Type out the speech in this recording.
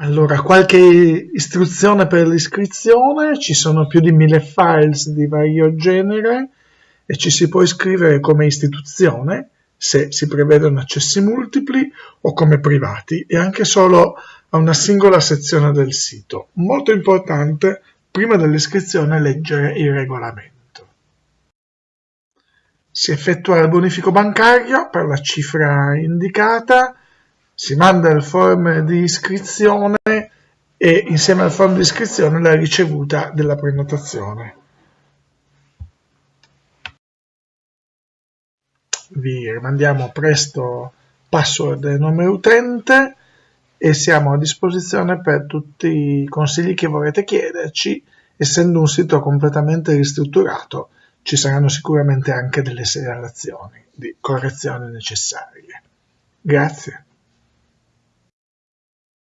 Allora, qualche istruzione per l'iscrizione, ci sono più di mille files di vario genere e ci si può iscrivere come istituzione se si prevedono accessi multipli o come privati e anche solo a una singola sezione del sito. Molto importante, prima dell'iscrizione leggere il regolamento. Si effettua il bonifico bancario per la cifra indicata si manda il form di iscrizione e insieme al form di iscrizione la ricevuta della prenotazione. Vi rimandiamo presto password e nome utente e siamo a disposizione per tutti i consigli che vorrete chiederci. Essendo un sito completamente ristrutturato, ci saranno sicuramente anche delle segnalazioni di correzioni necessarie. Grazie.